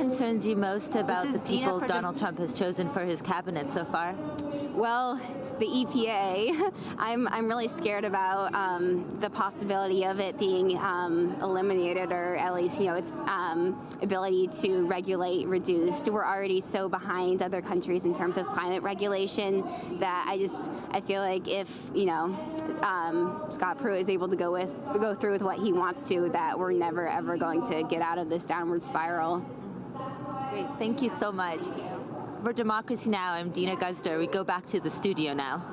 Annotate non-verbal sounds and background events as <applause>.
concerns you most about the people Donald Trump has chosen for his cabinet so far? Well, the EPA. <laughs> I'm, I'm really scared about um, the possibility of it being um, eliminated or at least, you know, its um, ability to regulate reduced. We're already so behind other countries in terms of climate regulation that I just, I feel like if, you know, um, Scott Pruitt is able to go with, go through with what he wants to, that we're never ever going to get out of this downward spiral. Great, thank you so much. For Democracy Now!, I'm Dina Guzder. We go back to the studio now.